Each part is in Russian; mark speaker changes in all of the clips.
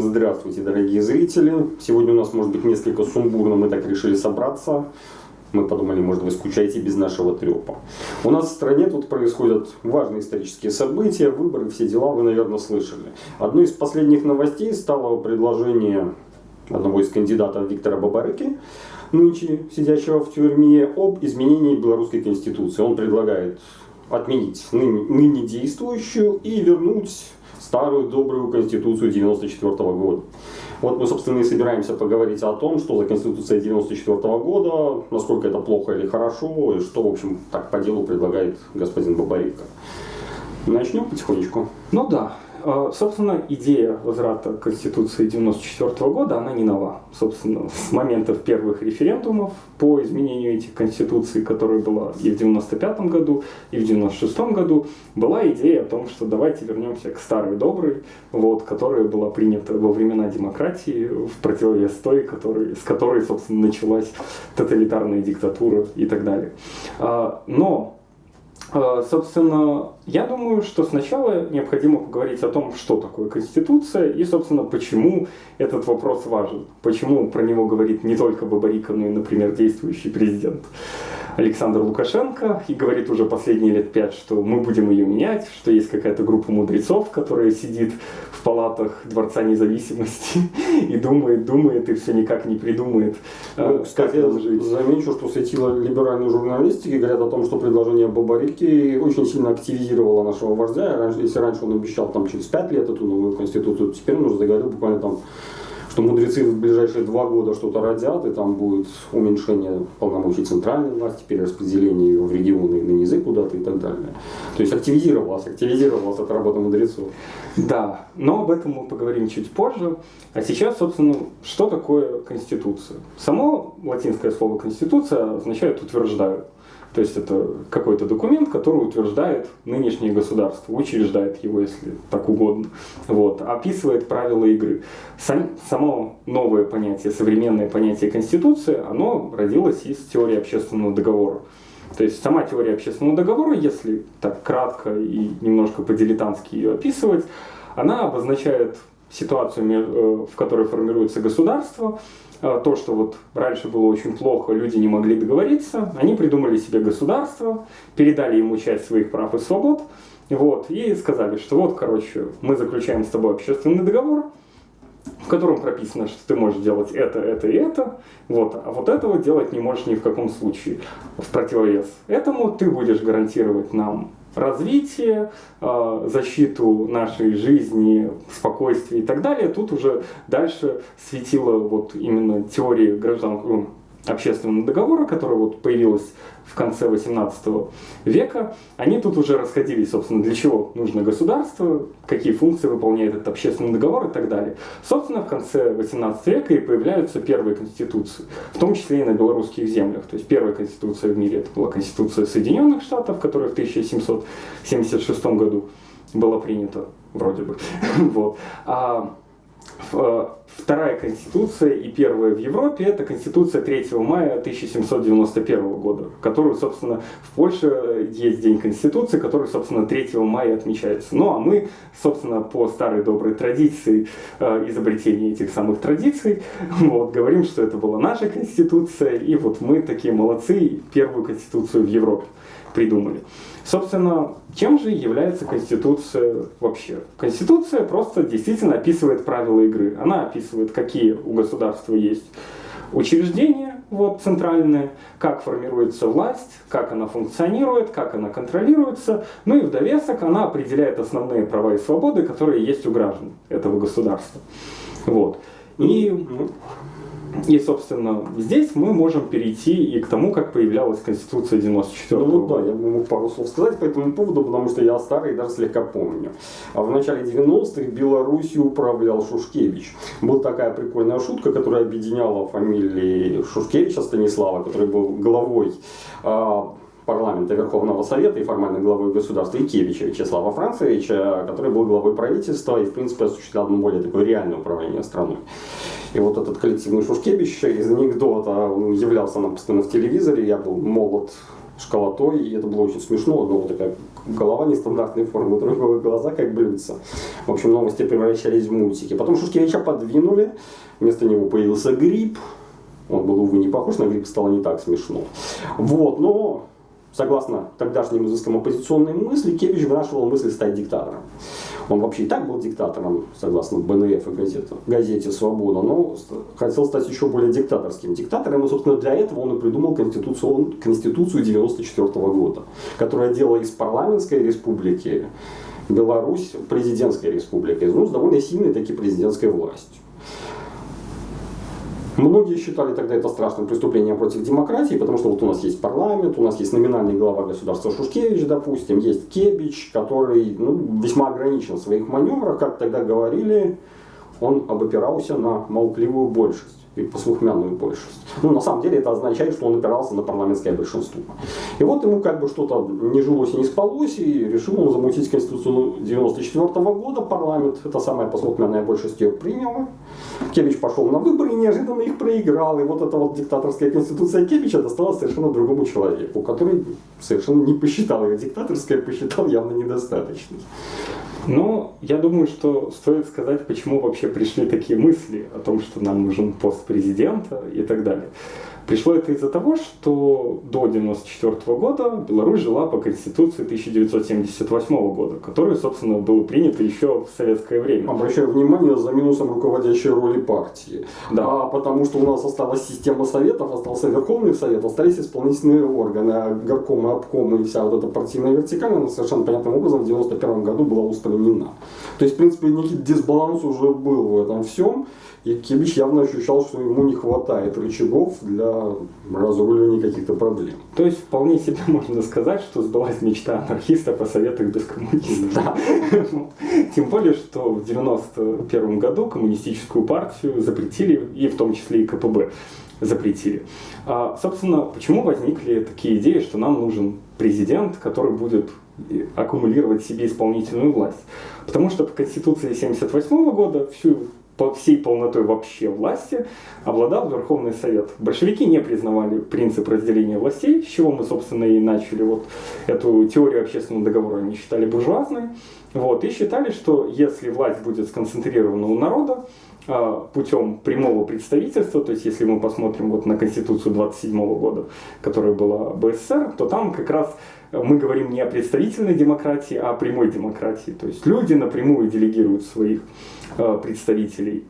Speaker 1: Здравствуйте, дорогие зрители. Сегодня у нас может быть несколько сумбурно, мы так решили собраться. Мы подумали, может вы скучаете без нашего трепа. У нас в стране тут происходят важные исторические события, выборы, все дела, вы, наверное, слышали. Одной из последних новостей стало предложение одного из кандидатов Виктора Бабарыки, нынче сидящего в тюрьме, об изменении белорусской конституции. Он предлагает отменить ныне, ныне действующую и вернуть старую добрую конституцию 94 года. Вот мы, собственно, и собираемся поговорить о том, что за конституция 94 года, насколько это плохо или хорошо, и что, в общем, так по делу предлагает господин Бабаренко. Начнем потихонечку.
Speaker 2: Ну да, собственно, идея возврата Конституции 1994 года, она не нова. Собственно, с момента первых референдумов по изменению этих конституций, которая была и в 1995 году, и в 1996 году, была идея о том, что давайте вернемся к старой доброй, вот, которая была принята во времена демократии, в противовес той, который, с которой, собственно, началась тоталитарная диктатура и так далее. А, но а, собственно, я думаю, что сначала необходимо поговорить о том, что такое Конституция и, собственно, почему этот вопрос важен. Почему про него говорит не только Бабарика, но и, например, действующий президент. Александр Лукашенко и говорит уже последние лет пять, что мы будем ее менять, что есть какая-то группа мудрецов, которая сидит в палатах Дворца независимости и думает, думает и все никак не придумает.
Speaker 1: Ну, кстати, я замечу, что светило либеральной журналистики говорят о том, что предложение Бабарики очень сильно активизировало нашего вождя. Если раньше он обещал там через пять лет эту новую конституцию, теперь он уже заговорил буквально там что мудрецы в ближайшие два года что-то родят, и там будет уменьшение полномочий центральной власти, перераспределение ее в регионы и на низы куда-то и так далее. То есть активизировалась, активизировалась эта работа мудрецов.
Speaker 2: Да, но об этом мы поговорим чуть позже. А сейчас, собственно, что такое Конституция? Само латинское слово «конституция» означает «утверждают». То есть это какой-то документ, который утверждает нынешнее государство, учреждает его, если так угодно, вот, описывает правила игры. Сам, само новое понятие, современное понятие Конституции, оно родилось из теории общественного договора. То есть сама теория общественного договора, если так кратко и немножко по-дилетантски ее описывать, она обозначает ситуацию, э, в которой формируется государство, то, что вот раньше было очень плохо, люди не могли договориться, они придумали себе государство, передали ему часть своих прав и свобод, вот, и сказали, что вот, короче, мы заключаем с тобой общественный договор, в котором прописано, что ты можешь делать это, это и это, вот, а вот этого делать не можешь ни в каком случае. В противовес этому ты будешь гарантировать нам развитие, а, защиту нашей жизни, спокойствия и так далее. Тут уже дальше светила вот именно теория гражданского общественного договора, которая вот появилась в конце 18 века, они тут уже расходились, собственно, для чего нужно государство, какие функции выполняет этот общественный договор и так далее. Собственно, в конце 18 века и появляются первые конституции, в том числе и на белорусских землях. То есть первая конституция в мире это была конституция Соединенных Штатов, которая в 1776 году была принята, вроде бы. вот. А вторая конституция и первая в Европе – это конституция 3 мая 1791 года, которую, собственно, в Польше есть День Конституции, который, собственно, 3 мая отмечается. Ну, а мы, собственно, по старой доброй традиции э, изобретения этих самых традиций, вот, говорим, что это была наша конституция, и вот мы такие молодцы, первую конституцию в Европе придумали. Собственно, чем же является Конституция вообще? Конституция просто действительно описывает правила игры. Она описывает, какие у государства есть учреждения вот, центральные, как формируется власть, как она функционирует, как она контролируется. Ну и в довесок она определяет основные права и свободы, которые есть у граждан этого государства. Вот. И ну, и, собственно, здесь мы можем перейти и к тому, как появлялась Конституция 94
Speaker 1: -го ну, да, я бы мог пару слов сказать по этому поводу, потому что я старый и даже слегка помню. А в начале 90-х Белоруссию управлял Шушкевич. Была такая прикольная шутка, которая объединяла фамилии Шушкевича Станислава, который был главой а, парламента Верховного Совета и формальной главой государства Икевича Вячеслава Францевича, который был главой правительства и, в принципе, осуществлял более такое реальное управление страной. И вот этот коллективный Шушкевич из анекдота, он являлся нам постоянно в телевизоре, я был молод школотой, и это было очень смешно. Одна вот такая голова нестандартной формы, другого глаза как блюдца. В общем, новости превращались в мультики. Потом Шушкевича подвинули, вместо него появился гриб. Он был, увы, не похож на гриб, стало не так смешно. Вот, но согласно тогдашним изыскам оппозиционной мысли, Кевич вынашивал мысль стать диктатором. Он вообще и так был диктатором, согласно БНФ и газете, газете «Свобода», но хотел стать еще более диктаторским диктатором. И, собственно, для этого он и придумал Конституцию, Конституцию 94 года, которая делала из парламентской республики Беларусь президентской республикой, ну, с довольно сильной таки президентской властью. Многие считали тогда это страшным преступлением против демократии, потому что вот у нас есть парламент, у нас есть номинальный глава государства Шушкевич, допустим, есть Кебич, который ну, весьма ограничен в своих маневрах, как тогда говорили, он обопирался на молчаливую большесть и послухмянную большесть. Ну, на самом деле это означает, что он опирался на парламентское большинство. И вот ему как бы что-то не жилось и не спалось, и решил он замутить Конституцию 94 года. Парламент, это самая послухмянная большесть ее приняла. Кевич пошел на выборы и неожиданно их проиграл. И вот эта вот диктаторская конституция Кевича досталась совершенно другому человеку, который совершенно не посчитал ее диктаторской, а посчитал явно недостаточной.
Speaker 2: Но я думаю, что стоит сказать, почему вообще пришли такие мысли о том, что нам нужен пост президента и так далее. Пришло это из-за того, что до 1994 года Беларусь жила по Конституции 1978 года, которая, собственно, была принята еще в советское время.
Speaker 1: Обращаю внимание за минусом руководящей роли партии. Да. А потому что у нас осталась система советов, остался Верховный Совет, остались исполнительные органы, а горкомы, обкомы и вся вот эта партийная вертикаль, она совершенно понятным образом в 1991 году была устранена. То есть, в принципе, некий дисбаланс уже был в этом всем. И Кибич явно ощущал, что ему не хватает рычагов для разруливания каких-то проблем.
Speaker 2: То есть вполне себе можно сказать, что сбылась мечта анархиста по советах без коммунистов. Да. Тем более, что в 91 году коммунистическую партию запретили, и в том числе и КПБ запретили. А, собственно, почему возникли такие идеи, что нам нужен президент, который будет аккумулировать себе исполнительную власть? Потому что по Конституции 1978 года всю по всей полнотой вообще власти обладал Верховный Совет. Большевики не признавали принцип разделения властей, с чего мы, собственно, и начали вот эту теорию общественного договора, они считали буржуазной. Вот, и считали, что если власть будет сконцентрирована у народа, а, путем прямого представительства, то есть если мы посмотрим вот на Конституцию 27 года, которая была БССР, то там как раз мы говорим не о представительной демократии, а о прямой демократии. То есть люди напрямую делегируют своих представителей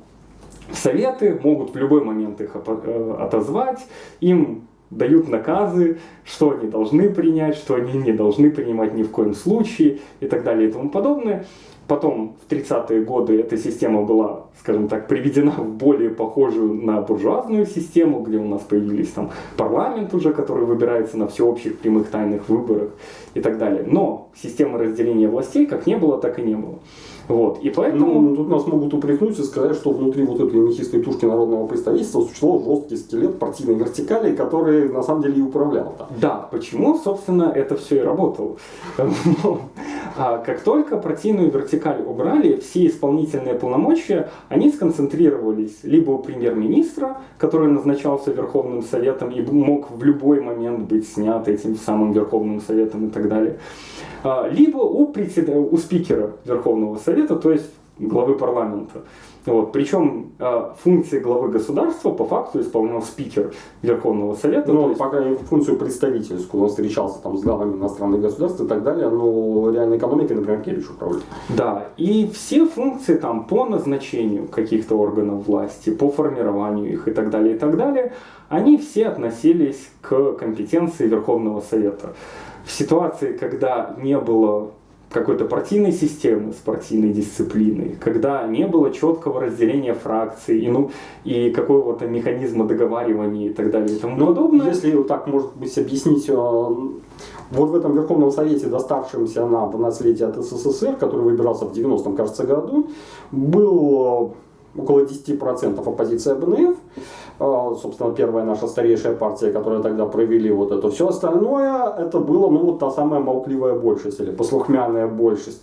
Speaker 2: в советы, могут в любой момент их э, отозвать, им дают наказы, что они должны принять, что они не должны принимать ни в коем случае и так далее и тому подобное. Потом в 30-е годы эта система была, скажем так, приведена в более похожую на буржуазную систему, где у нас появились там парламент уже, который выбирается на всеобщих прямых тайных выборах и так далее. Но системы разделения властей как не было, так и не было. Вот. И поэтому...
Speaker 1: Ну, тут нас могут упрекнуть и сказать, что внутри вот этой мехистой тушки народного представительства существовал жесткий скелет партийной вертикали, который на самом деле и управлял.
Speaker 2: Да, да почему, собственно, это все и работало. А как только партийную вертикаль убрали, все исполнительные полномочия, они сконцентрировались либо у премьер-министра, который назначался Верховным Советом и мог в любой момент быть снят этим самым Верховным Советом и так далее, а, либо у, у спикера Верховного Совета, то есть главы парламента. Вот. Причем э, функции главы государства по факту исполнял спикер Верховного Совета.
Speaker 1: Ну, есть... пока функцию представительскую, он встречался там с главами иностранных государств и так далее, но реальной экономикой, например, Кевич управлял.
Speaker 2: Да, и все функции там по назначению каких-то органов власти, по формированию их и так далее, и так далее, они все относились к компетенции Верховного Совета. В ситуации, когда не было какой-то партийной системы с партийной дисциплиной, когда не было четкого разделения фракций и, ну, и какого-то механизма договаривания и так далее и тому
Speaker 1: ну, подобное. Если так, может быть, объяснить, э, вот в этом Верховном Совете, доставшемся нам в наследие от СССР, который выбирался в 90-м, кажется, году, был около 10% оппозиция БНФ, собственно, первая наша старейшая партия, которая тогда провели вот это. Все остальное, это было, ну, вот та самая молкливая большесть или послухмяная большесть.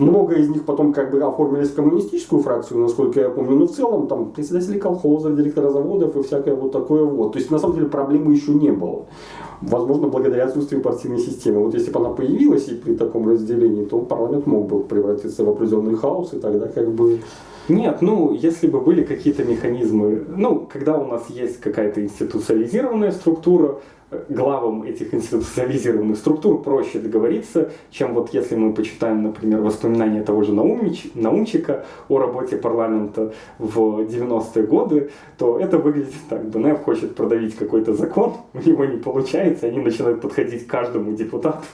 Speaker 1: Много из них потом как бы оформились в коммунистическую фракцию, насколько я помню. Но в целом там председатели колхозов, директора заводов и всякое вот такое вот. То есть на самом деле проблемы еще не было. Возможно, благодаря отсутствию партийной системы. Вот если бы она появилась и при таком разделении, то парламент мог бы превратиться в определенный хаос, и тогда как бы
Speaker 2: нет, ну, если бы были какие-то механизмы, ну, когда у нас есть какая-то институциализированная структура, э, главам этих институциализированных структур проще договориться, чем вот если мы почитаем, например, воспоминания того же Наумич, Наумчика о работе парламента в 90-е годы, то это выглядит так. БНФ хочет продавить какой-то закон, у него не получается, они начинают подходить к каждому депутату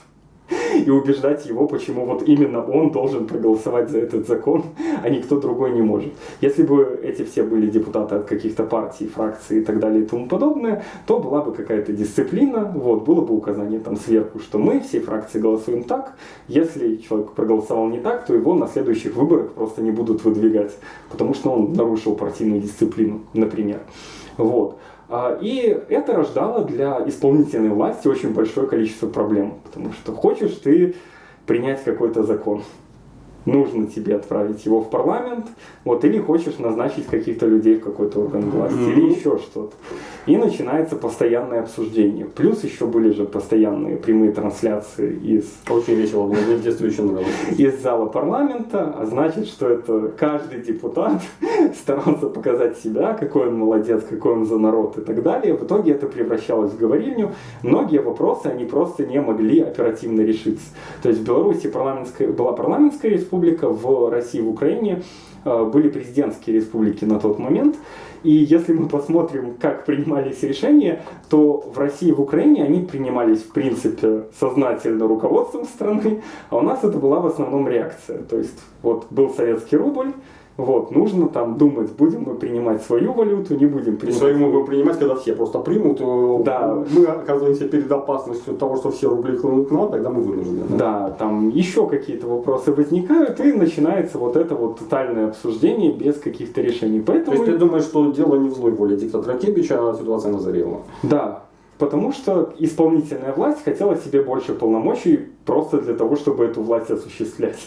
Speaker 2: и убеждать его, почему вот именно он должен проголосовать за этот закон, а никто другой не может. Если бы эти все были депутаты от каких-то партий, фракций и так далее и тому подобное, то была бы какая-то дисциплина, вот, было бы указание там сверху, что мы, все фракции голосуем так, если человек проголосовал не так, то его на следующих выборах просто не будут выдвигать, потому что он нарушил партийную дисциплину, например. Вот. А, и это рождало для исполнительной власти очень большое количество проблем, потому что хочешь ты принять какой-то закон, нужно тебе отправить его в парламент, вот, или хочешь назначить каких-то людей в какой-то орган власти, mm-hmm. или еще что-то. И начинается постоянное обсуждение. Плюс еще были же постоянные прямые трансляции из...
Speaker 1: Очень весело мне в детстве еще нравилось.
Speaker 2: Из зала парламента, а значит, что это каждый депутат старался показать себя, какой он молодец, какой он за народ и так далее. В итоге это превращалось в говорильню. Многие вопросы, они просто не могли оперативно решиться. То есть в Беларуси парламентская, была парламентская республика, в России, в Украине э, были президентские республики на тот момент. И если мы посмотрим, как принимались решения, то в России и в Украине они принимались, в принципе, сознательно руководством страны, а у нас это была в основном реакция. То есть вот был советский рубль, вот, нужно там думать, будем мы принимать свою валюту, не будем принимать.
Speaker 1: Свою мы будем принимать, когда все просто примут. Э, да. Мы оказываемся перед опасностью того, что все рубли хлынут к нам, тогда мы вынуждены.
Speaker 2: Да, да там еще какие-то вопросы возникают, и начинается вот это вот тотальное обсуждение без каких-то решений. Поэтому...
Speaker 1: То есть ты думаешь, что дело не в злой воле диктатора Кебича, а ситуация назрела?
Speaker 2: Да, потому что исполнительная власть хотела себе больше полномочий просто для того, чтобы эту власть осуществлять.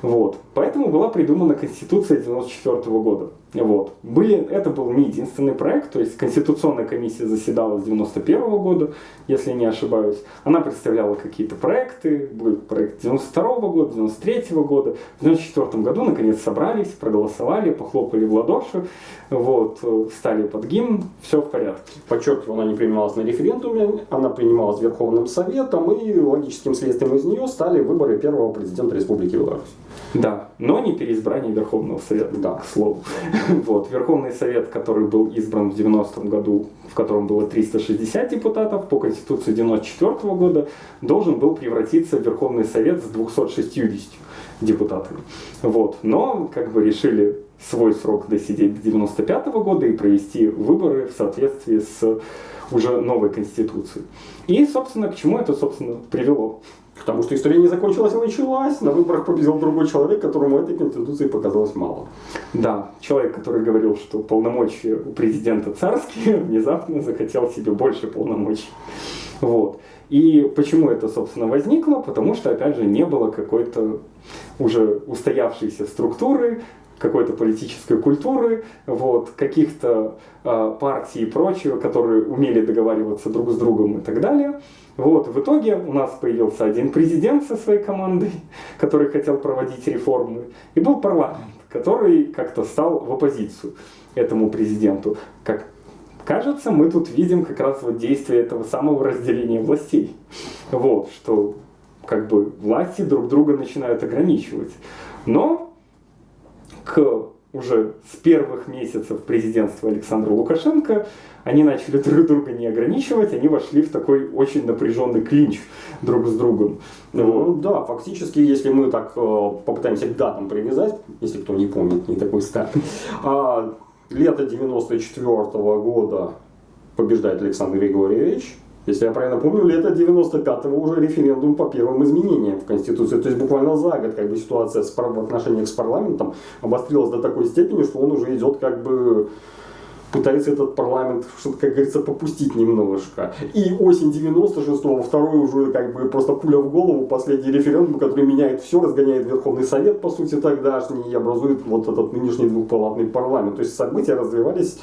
Speaker 2: Вот. Поэтому была придумана Конституция 94 года. Вот. Были, это был не единственный проект, то есть Конституционная комиссия заседала с 91 года, если не ошибаюсь. Она представляла какие-то проекты, был проект 92 года, 93 года. В 94 году наконец собрались, проголосовали, похлопали в ладоши, вот, встали под гимн, все в порядке.
Speaker 1: Подчеркиваю, она не принималась на референдуме, она принималась Верховным Советом, и логическим следствием из нее стали выборы первого президента Республики Беларусь.
Speaker 2: Да, но не переизбрание Верховного Совета, да. к слову. Вот, Верховный Совет, который был избран в 90-м году, в котором было 360 депутатов, по Конституции 94 -го года, должен был превратиться в Верховный Совет с 260 депутатами. Вот. Но как бы решили свой срок досидеть до 95 -го года и провести выборы в соответствии с уже новой Конституцией. И, собственно, к чему это, собственно, привело?
Speaker 1: Потому что история не закончилась, а началась. На выборах победил другой человек, которому этой конституции показалось мало.
Speaker 2: Да, человек, который говорил, что полномочия у президента царские, внезапно захотел себе больше полномочий. Вот. И почему это, собственно, возникло? Потому что, опять же, не было какой-то уже устоявшейся структуры, какой-то политической культуры, вот, каких-то э, партий и прочего, которые умели договариваться друг с другом и так далее. Вот, в итоге у нас появился один президент со своей командой, который хотел проводить реформы, и был парламент, который как-то стал в оппозицию этому президенту. Как кажется, мы тут видим как раз вот действие этого самого разделения властей. Вот, что как бы власти друг друга начинают ограничивать. Но к уже с первых месяцев президентства Александра Лукашенко они начали друг друга не ограничивать, они вошли в такой очень напряженный клинч друг с другом.
Speaker 1: Ну, да, фактически, если мы так э, попытаемся к датам привязать, если кто не помнит, не такой старый, а, лето 94 -го года побеждает Александр Григорьевич, если я правильно помню, лето 95-го уже референдум по первым изменениям в Конституции. То есть буквально за год как бы ситуация с, в отношениях с парламентом обострилась до такой степени, что он уже идет как бы пытается этот парламент, как говорится, попустить немножко. И осень 96-го, второй уже как бы просто пуля в голову, последний референдум, который меняет все, разгоняет Верховный Совет, по сути, тогдашний, и образует вот этот нынешний двухпалатный парламент. То есть события развивались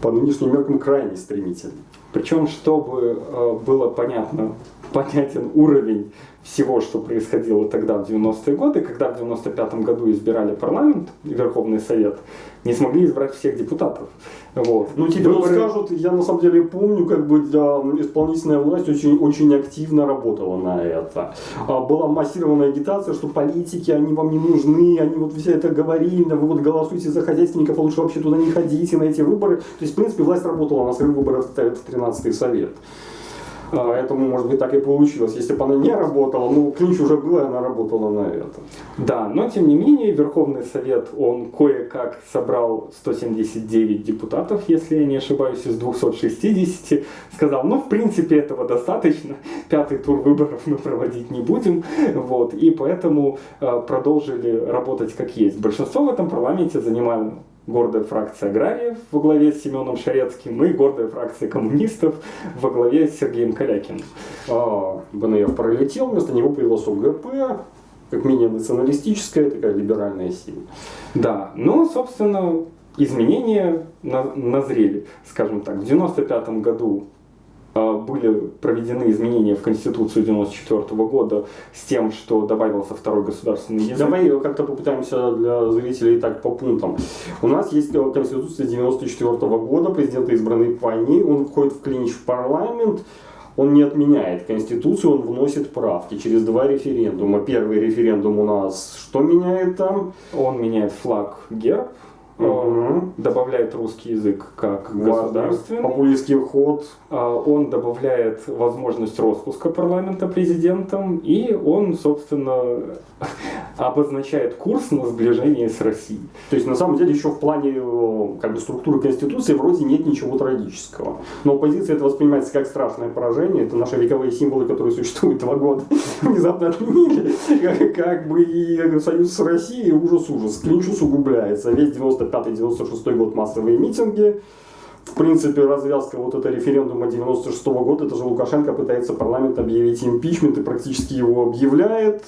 Speaker 1: по нынешним меркам крайне стремительно.
Speaker 2: Причем, чтобы э, было понятно, понятен уровень всего, что происходило тогда, в 90-е годы, когда в 95-м году избирали парламент Верховный Совет, не смогли избрать всех депутатов. Вот.
Speaker 1: Ну, тебе Выборы... скажут, я на самом деле помню, как бы для исполнительная власть очень, очень активно работала на это. А, была массированная агитация, что политики, они вам не нужны, они вот все это говорили, вы вот голосуйте за хозяйственников, а лучше вообще туда не ходите на эти выборы. То есть, в принципе, власть работала на своих выборах в 13-й совет. Поэтому, может быть, так и получилось. Если бы она не работала, ну, клинч уже был, и она работала на это.
Speaker 2: Да, но тем не менее, Верховный Совет, он кое-как собрал 179 депутатов, если я не ошибаюсь, из 260. Сказал, ну, в принципе, этого достаточно. Пятый тур выборов мы проводить не будем. Вот, и поэтому э, продолжили работать как есть. Большинство в этом парламенте занимали гордая фракция аграриев во главе с Семеном Шарецким и гордая фракция коммунистов во главе с Сергеем Калякиным.
Speaker 1: А, БНР пролетел, вместо него появилась ОГП, как менее националистическая, такая либеральная сила.
Speaker 2: Да, ну, собственно, изменения назрели, скажем так. В 95 году были проведены изменения в Конституцию 94 года с тем, что добавился второй государственный язык.
Speaker 1: Давай как-то попытаемся для зрителей так по пунктам. У нас есть Конституция 94 года, президент избранный по ней, он входит в клинч в парламент, он не отменяет Конституцию, он вносит правки через два референдума. Первый референдум у нас что меняет там?
Speaker 2: Он меняет флаг герб, угу. добавляет русский язык как государственный.
Speaker 1: Популистский ход.
Speaker 2: А, он добавляет возможность распуска парламента президентом, и он, собственно, обозначает курс на сближение с Россией.
Speaker 1: То есть, на самом деле, еще в плане э, как бы, структуры Конституции вроде нет ничего трагического. Но оппозиция это воспринимается как страшное поражение. Это наши вековые символы, которые существуют два года, внезапно отменили. Как бы и союз с Россией ужас-ужас. Клинч усугубляется. Весь 95-96 год массовые митинги. В принципе, развязка вот этого референдума 96 -го года, это же Лукашенко пытается парламент объявить импичмент и практически его объявляет.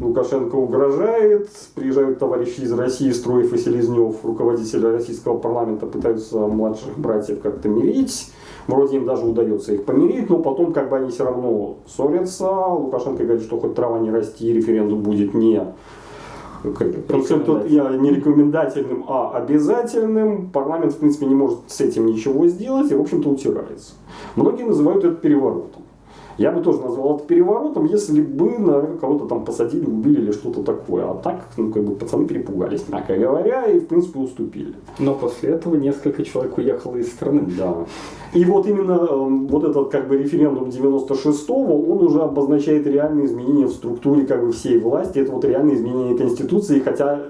Speaker 1: Лукашенко угрожает, приезжают товарищи из России, Строев и Селезнев, руководители российского парламента, пытаются младших братьев как-то мирить. Вроде им даже удается их помирить, но потом как бы они все равно ссорятся. Лукашенко говорит, что хоть трава не расти, референдум будет не концепт я не рекомендательным, а обязательным. Парламент, в принципе, не может с этим ничего сделать и, в общем-то, утирается. Многие называют это переворотом. Я бы тоже назвал это переворотом, если бы, наверное, кого-то там посадили, убили или что-то такое. А так, ну, как бы пацаны перепугались, мягко говоря, и, в принципе, уступили.
Speaker 2: Но после этого несколько человек уехало из страны.
Speaker 1: Да. И вот именно эм, вот этот как бы референдум 96-го, он уже обозначает реальные изменения в структуре как бы всей власти. Это вот реальные изменения Конституции, хотя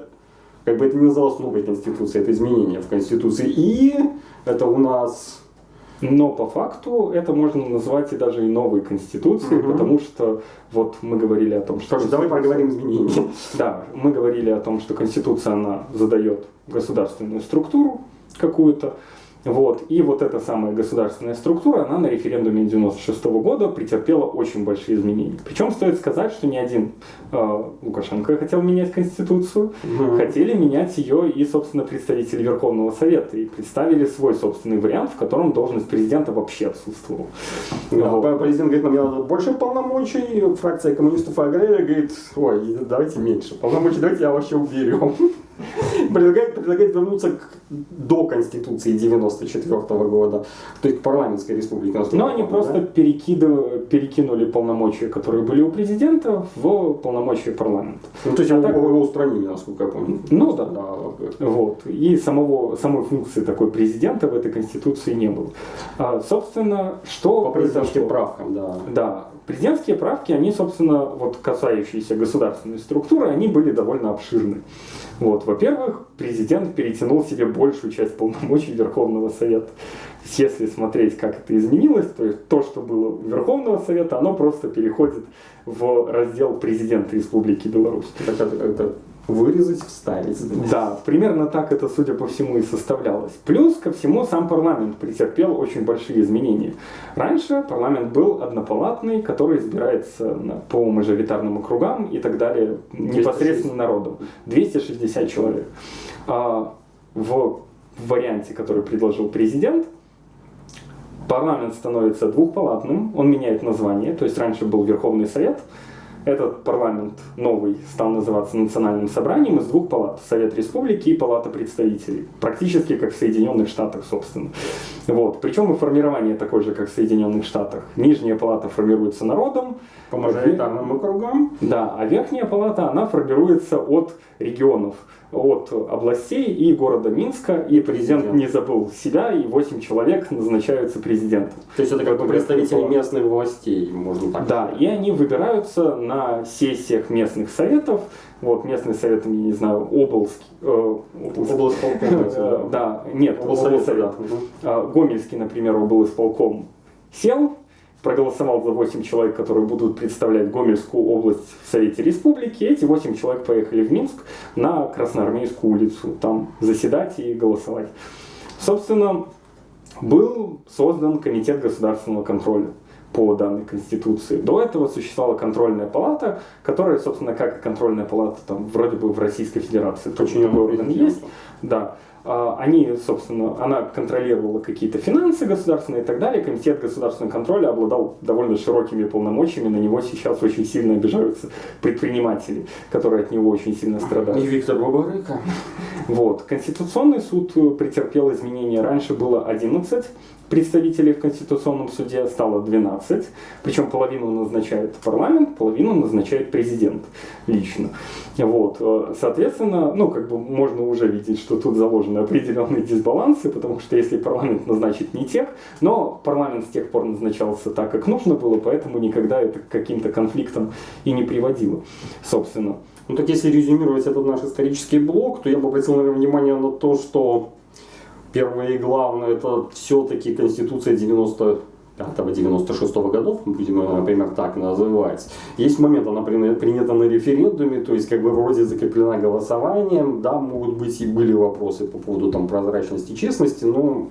Speaker 1: как бы это не называлось новой Конституцией, это изменения в Конституции. И это у нас
Speaker 2: но по факту это можно назвать и даже и новой конституцией, угу. потому что вот мы говорили о том, что...
Speaker 1: Слушай, давай проговорим изменения.
Speaker 2: Да, мы говорили о том, что конституция, она задает государственную структуру какую-то, вот. И вот эта самая государственная структура, она на референдуме 96 -го года претерпела очень большие изменения. Причем стоит сказать, что ни один э, Лукашенко хотел менять Конституцию, угу. хотели менять ее и, собственно, представители Верховного Совета. И представили свой собственный вариант, в котором должность президента вообще отсутствовала.
Speaker 1: Да, вот. Президент говорит, нам надо больше полномочий, фракция коммунистов и агрария говорит, ой, давайте меньше полномочий, давайте я вообще уберем предлагает, предлагает вернуться к, до Конституции 94 -го года, то есть к парламентской республике.
Speaker 2: Но они просто да? перекинули, перекинули полномочия, которые были у президента, в полномочия парламента.
Speaker 1: Ну, то есть а его, так... его устранили, насколько я помню.
Speaker 2: Ну да. да. Вот. И самого, самой функции такой президента в этой Конституции не было. А, собственно, что
Speaker 1: По президентским правкам, да.
Speaker 2: Да. Президентские правки, они, собственно, вот касающиеся государственной структуры, они были довольно обширны. Вот. Во-первых, президент перетянул себе большую часть полномочий Верховного Совета. Если смотреть, как это изменилось, то есть то, что было у Верховного Совета, оно просто переходит в раздел президента Республики Беларусь.
Speaker 1: Это, это вырезать, вставить.
Speaker 2: Да, примерно так это, судя по всему, и составлялось. Плюс ко всему сам парламент претерпел очень большие изменения. Раньше парламент был однопалатный, который избирается по мажоритарным округам и так далее, непосредственно народом. 260 человек. А в варианте, который предложил президент, парламент становится двухпалатным, он меняет название, то есть раньше был Верховный Совет, этот парламент новый стал называться Национальным собранием из двух палат. Совет Республики и Палата представителей. Практически как в Соединенных Штатах, собственно. Вот. Причем и формирование такое же, как в Соединенных Штатах. Нижняя палата формируется народом,
Speaker 1: По мажоритарным округам.
Speaker 2: да, а верхняя палата, она формируется от регионов, от областей и города Минска, и президент
Speaker 1: Президент.
Speaker 2: не забыл себя, и 8 человек назначаются президентом.
Speaker 1: То есть это как бы представители местных властей, можно так
Speaker 2: Да,
Speaker 1: сказать.
Speaker 2: и они выбираются на сессиях местных советов. Вот местный совет, я не знаю, облский, э,
Speaker 1: Облсполком,
Speaker 2: Э, да, нет,
Speaker 1: Облсовет, да.
Speaker 2: А, Гомельский, например, облсполком сел, проголосовал за 8 человек, которые будут представлять Гомельскую область в Совете Республики. Эти 8 человек поехали в Минск на Красноармейскую улицу, там заседать и голосовать. Собственно, был создан Комитет государственного контроля по данной Конституции. До этого существовала контрольная палата, которая, собственно, как и контрольная палата там, вроде бы в Российской Федерации.
Speaker 1: Подчиненная
Speaker 2: такой орган есть. Да. А, Они, собственно, она контролировала какие-то финансы государственные и так далее. Комитет государственного контроля обладал довольно широкими полномочиями. На него сейчас очень сильно обижаются предприниматели, которые от него очень сильно страдают.
Speaker 1: И Виктор Бабарыка.
Speaker 2: Вот. Конституционный суд э, претерпел изменения. Раньше было 11 представителей в Конституционном суде, стало 12. Причем половину назначает парламент, половину назначает президент лично. Вот. Э, Соответственно, ну, как бы можно уже видеть, что тут заложены определенные дисбалансы, потому что если парламент назначит не тех, но парламент с тех пор назначался так, как нужно было, поэтому никогда это к каким-то конфликтам и не приводило, собственно.
Speaker 1: Ну так если резюмировать этот наш исторический блок, то я бы обратил, наверное, внимание на то, что первое и главное, это все-таки Конституция 95-96 годов, будем ее, например, так называть. Есть момент, она при- принята на референдуме, то есть как бы вроде закреплена голосованием, да, могут быть и были вопросы по поводу там прозрачности, честности, но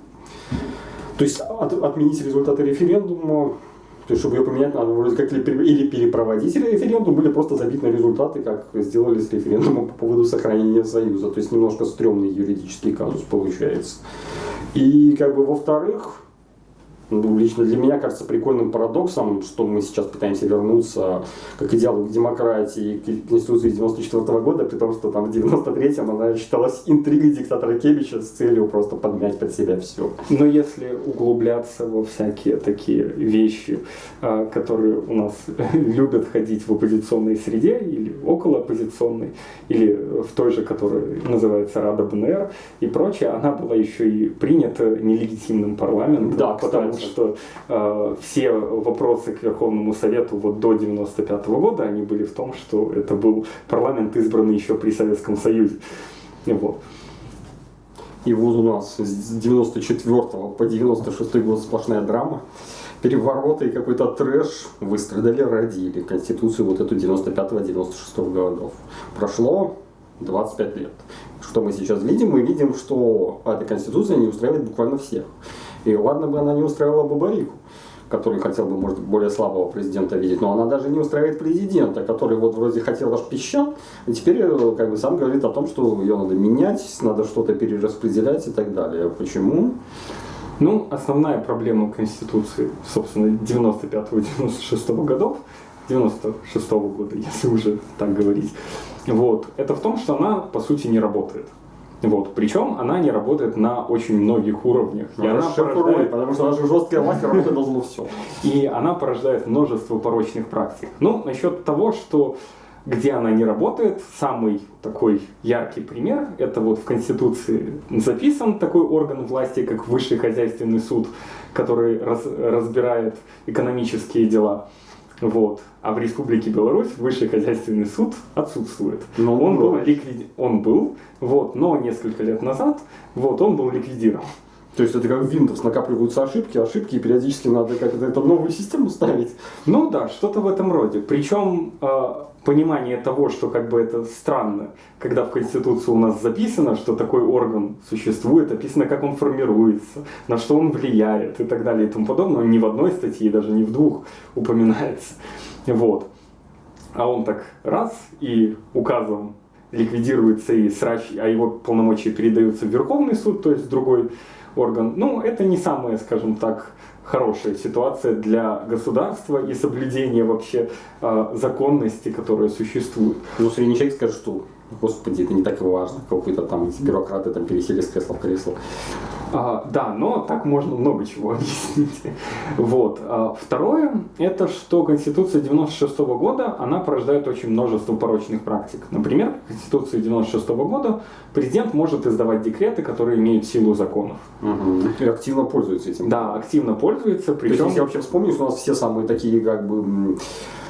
Speaker 1: то есть от- отменить результаты референдума, то есть, чтобы ее поменять, надо вроде как или пере- или перепроводить референдум, были просто забить на результаты, как сделали с референдумом по поводу сохранения Союза. То есть немножко стрёмный юридический казус получается. И как бы во-вторых, ну, лично для меня кажется прикольным парадоксом, что мы сейчас пытаемся вернуться как идеалу к демократии, к Конституции 94 года, при том, что там в 93-м она считалась интригой диктатора Кебича с целью просто подмять под себя все.
Speaker 2: Но если углубляться во всякие такие вещи, а, которые у нас любят ходить в оппозиционной среде или около оппозиционной, или в той же, которая называется Рада БНР и прочее, она была еще и принята нелегитимным парламентом,
Speaker 1: Да,
Speaker 2: потому что э, все вопросы к Верховному Совету вот до 95 года, они были в том, что это был парламент, избранный еще при Советском Союзе. Вот.
Speaker 1: И вот у нас с 94 по 96 год сплошная драма. Перевороты и какой-то трэш выстрадали, родили Конституцию вот эту 95-96 годов. Прошло 25 лет. Что мы сейчас видим? Мы видим, что эта Конституция не устраивает буквально всех. И ладно бы она не устраивала Бабарику, который хотел бы, может, более слабого президента видеть, но она даже не устраивает президента, который вот вроде хотел аж пищал, и теперь э, как бы сам говорит о том, что ее надо менять, надо что-то перераспределять и так далее. Почему?
Speaker 2: Ну, основная проблема Конституции, собственно, 95-96 годов, 96 года, если уже так говорить, вот, это в том, что она, по сути, не работает. Вот. Причем она не работает на очень многих уровнях. И она, порождает,
Speaker 1: потому что наша жесткая власть работать должно все.
Speaker 2: и она порождает множество порочных практик. Ну, насчет того, что где она не работает, самый такой яркий пример, это вот в Конституции записан такой орган власти, как Высший хозяйственный суд, который раз- разбирает экономические дела. Вот. А в Республике Беларусь Высший хозяйственный суд отсутствует.
Speaker 1: Но
Speaker 2: он,
Speaker 1: он
Speaker 2: был,
Speaker 1: был.
Speaker 2: он был, вот, но несколько лет назад вот, он был ликвидирован.
Speaker 1: То есть это как в Windows, накапливаются ошибки, ошибки, и периодически надо как-то эту новую систему ставить.
Speaker 2: Ну да, что-то в этом роде. Причем э, понимание того, что как бы это странно, когда в Конституции у нас записано, что такой орган существует, описано, как он формируется, на что он влияет и так далее и тому подобное, ни в одной статье, даже не в двух упоминается. Вот. А он так раз и указом ликвидируется и срач, а его полномочия передаются в Верховный суд, то есть другой орган. Ну, это не самое, скажем так, хорошая ситуация для государства и соблюдения вообще э, законности, которая существует.
Speaker 1: Ну, средний человек скажет, что Господи, это не так и важно, какой-то там бюрократы там пересели с кресла в кресло.
Speaker 2: А, да, но так можно много чего объяснить. Вот. А, второе, это что Конституция 96 -го года, она порождает очень множество порочных практик. Например, Конституция 96 -го года президент может издавать декреты, которые имеют силу законов.
Speaker 1: Угу. И активно пользуется этим.
Speaker 2: Да, активно пользуется.
Speaker 1: Причем... То есть, если я вообще вспомню, у нас все самые такие как бы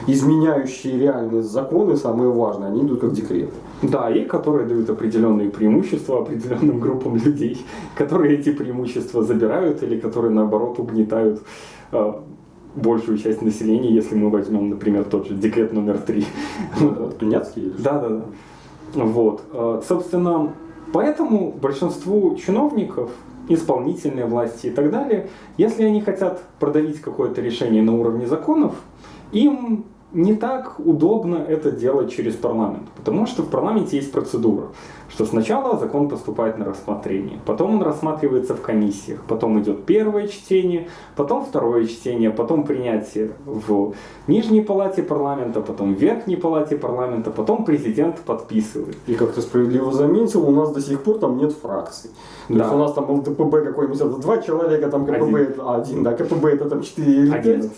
Speaker 1: изменяющие реальные законы, самые важные, они идут как декреты.
Speaker 2: Да, и которые дают определенные преимущества определенным группам людей, которые эти преимущества забирают или которые наоборот угнетают э, большую часть населения, если мы возьмем, например, тот же декрет номер три.
Speaker 1: Ну, Тунецкий?
Speaker 2: Да, да, да. Вот. Э, собственно, поэтому большинству чиновников исполнительной власти и так далее, если они хотят продавить какое-то решение на уровне законов, им не так удобно это делать через парламент, потому что в парламенте есть процедура, что сначала закон поступает на рассмотрение, потом он рассматривается в комиссиях, потом идет первое чтение, потом второе чтение, потом принятие в нижней палате парламента, потом в верхней палате парламента, потом президент подписывает.
Speaker 1: И как ты справедливо заметил, у нас до сих пор там нет фракций. То да. есть у нас там ЛДПБ какой-нибудь, это два человека, там КПБ один, это один да, КПБ это там 4 или 5. 11.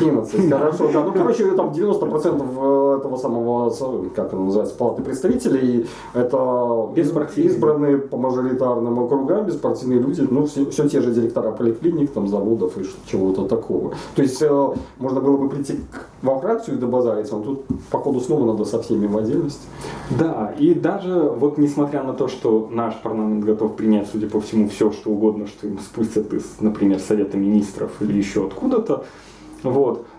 Speaker 1: 11, хорошо, да. Ну, короче, там 90% этого самого, как это называется, палаты представителей, это избранные по мажоритарным округам, беспартийные люди, ну, все, все те же директора поликлиник, там, заводов и чего-то такого. То есть, э, можно было бы прийти во фракцию и добазариться, но тут, походу, снова надо со всеми в отдельности.
Speaker 2: Да, и даже вот несмотря на то, что наш парламент готов принять, судя по всему, все, что угодно, что им спустят из, например, Совета Министров или еще откуда-то, вот, а,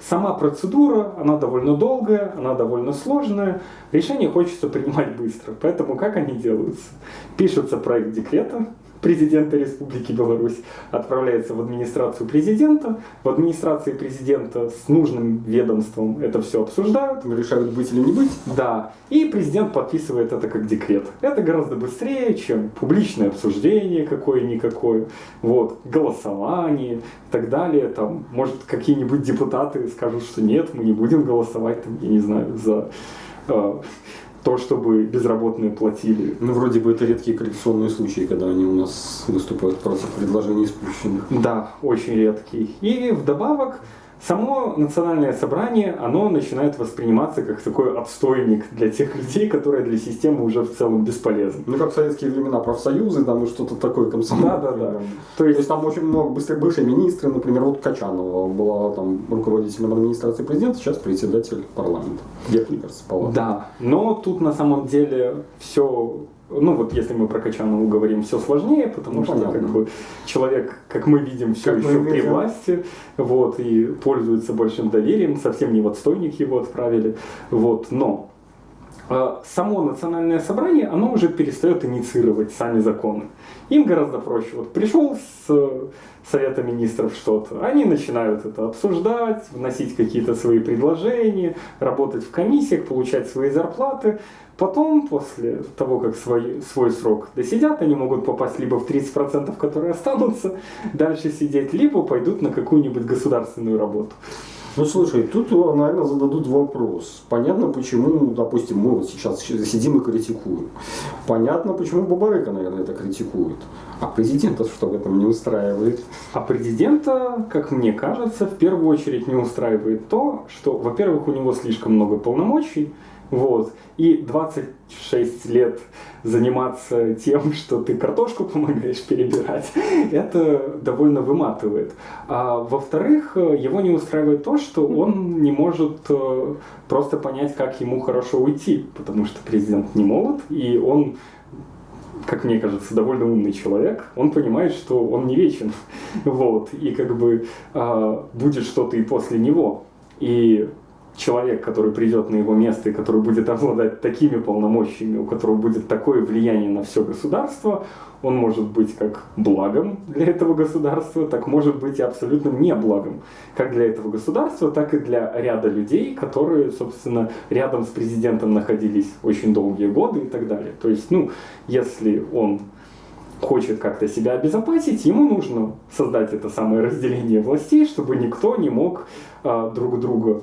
Speaker 2: Сама процедура, она довольно долгая, она довольно сложная. Решение хочется принимать быстро. Поэтому как они делаются? Пишется проект декрета, президента Республики Беларусь отправляется в администрацию президента. В администрации президента с нужным ведомством это все обсуждают.
Speaker 1: Решают быть или не быть.
Speaker 2: Да. И президент подписывает это как декрет. Это гораздо быстрее, чем публичное обсуждение какое-никакое, вот, голосование и так далее. Там, может, какие-нибудь депутаты скажут, что нет, мы не будем голосовать, там, я не знаю, за э, то, чтобы безработные платили.
Speaker 1: Ну, вроде бы это редкие коллекционные случаи, когда они у нас выступают против предложений спущенных.
Speaker 2: Да, очень редкий. И вдобавок, Само национальное собрание, оно начинает восприниматься как такой отстойник для тех людей, которые для системы уже в целом бесполезны.
Speaker 1: Ну, как в советские времена профсоюзы, там и что-то такое комсомольное.
Speaker 2: Да, да, да.
Speaker 1: То есть, То есть там очень много быстрых бывшие министры, например, вот Качанова была там руководителем администрации президента, сейчас председатель парламента. Где, мне кажется, палата.
Speaker 2: Да, но тут на самом деле все ну вот если мы про Качанову говорим, все сложнее, потому ну, что понятно. как бы человек, как мы видим, все как еще при видим. власти, вот, и пользуется большим доверием, совсем не в отстойник его отправили, вот, но э, само национальное собрание, оно уже перестает инициировать сами законы. Им гораздо проще. Вот пришел с Совета Министров что-то, они начинают это обсуждать, вносить какие-то свои предложения, работать в комиссиях, получать свои зарплаты. Потом, после того, как свой, свой срок досидят, они могут попасть либо в 30%, которые останутся, дальше сидеть, либо пойдут на какую-нибудь государственную работу.
Speaker 1: Ну слушай, тут, наверное, зададут вопрос. Понятно, почему, допустим, мы вот сейчас сидим и критикуем. Понятно, почему Бабарыка, наверное, это критикует. А президента что в этом не устраивает?
Speaker 2: А президента, как мне кажется, в первую очередь не устраивает то, что, во-первых, у него слишком много полномочий, вот. И 26 лет заниматься тем, что ты картошку помогаешь перебирать, это довольно выматывает. А во-вторых, его не устраивает то, что он не может э, просто понять, как ему хорошо уйти, потому что президент не молод, и он как мне кажется, довольно умный человек, он понимает, что он не вечен, вот, и как бы э, будет что-то и после него. И человек, который придет на его место и который будет обладать такими полномочиями, у которого будет такое влияние на все государство, он может быть как благом для этого государства, так может быть и абсолютно не благом, как для этого государства, так и для ряда людей, которые, собственно, рядом с президентом находились очень долгие годы и так далее. То есть, ну, если он хочет как-то себя обезопасить, ему нужно создать это самое разделение властей, чтобы никто не мог а, друг друга,